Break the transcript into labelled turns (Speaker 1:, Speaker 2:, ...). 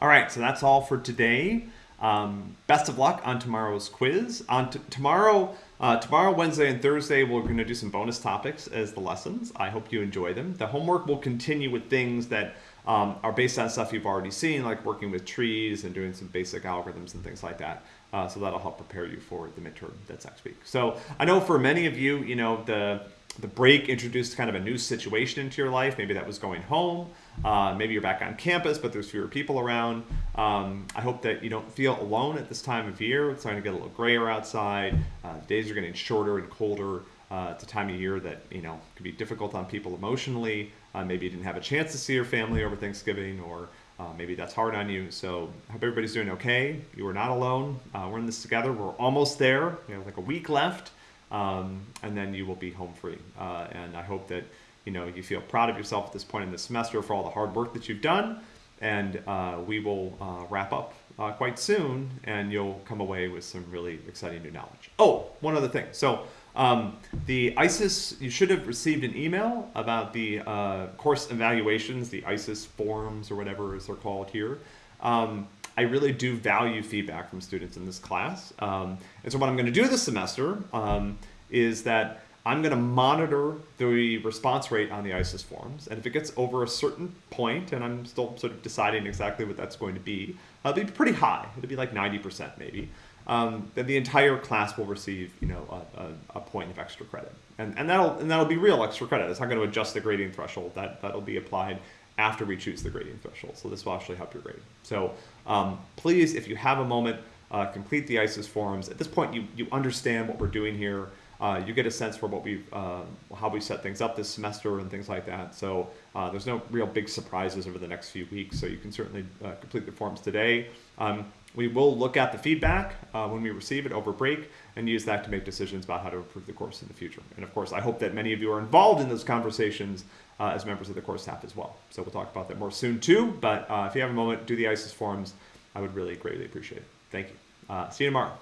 Speaker 1: All right, so that's all for today. Um, best of luck on tomorrow's quiz. On tomorrow, uh, tomorrow, Wednesday, and Thursday, we're going to do some bonus topics as the lessons. I hope you enjoy them. The homework will continue with things that um, are based on stuff you've already seen, like working with trees and doing some basic algorithms and things like that. Uh, so that'll help prepare you for the midterm that's next week. So I know for many of you, you know, the the break introduced kind of a new situation into your life. Maybe that was going home. Uh, maybe you're back on campus, but there's fewer people around. Um, I hope that you don't feel alone at this time of year. It's starting to get a little grayer outside. Uh, days are getting shorter and colder. Uh, it's a time of year that you know can be difficult on people emotionally. Uh, maybe you didn't have a chance to see your family over Thanksgiving, or uh, maybe that's hard on you. So I hope everybody's doing okay. You are not alone. Uh, we're in this together. We're almost there. We have like a week left um, and then you will be home free. Uh, and I hope that you know you feel proud of yourself at this point in the semester for all the hard work that you've done. And uh, we will uh, wrap up uh, quite soon, and you'll come away with some really exciting new knowledge. Oh, one other thing. So. Um, the ICES, you should have received an email about the uh, course evaluations, the ICES forms or whatever as they're called here. Um, I really do value feedback from students in this class. Um, and so what I'm going to do this semester um, is that I'm going to monitor the response rate on the ICES forms. And if it gets over a certain point, and I'm still sort of deciding exactly what that's going to be, it'll be pretty high. It'll be like 90% maybe. Um, then the entire class will receive, you know, a, a, a, point of extra credit, and and that'll and that'll be real extra credit. It's not going to adjust the grading threshold. That that'll be applied after we choose the grading threshold. So this will actually help your grade. So um, please, if you have a moment, uh, complete the ICES forms. At this point, you, you understand what we're doing here. Uh, you get a sense for what we uh, how we set things up this semester and things like that. So uh, there's no real big surprises over the next few weeks. So you can certainly uh, complete the forms today. Um, we will look at the feedback uh, when we receive it over break and use that to make decisions about how to improve the course in the future. And of course, I hope that many of you are involved in those conversations uh, as members of the course staff as well. So we'll talk about that more soon too. But if you have a moment, do the ICES forms. I would really greatly appreciate it. Thank you. See you tomorrow.